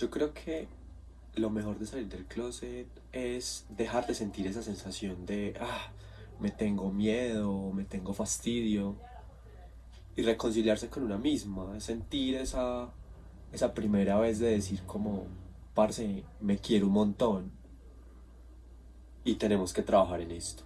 Yo creo que lo mejor de salir del closet es dejar de sentir esa sensación de, ah, me tengo miedo, me tengo fastidio, y reconciliarse con una misma, sentir esa, esa primera vez de decir como, parce, me quiero un montón, y tenemos que trabajar en esto.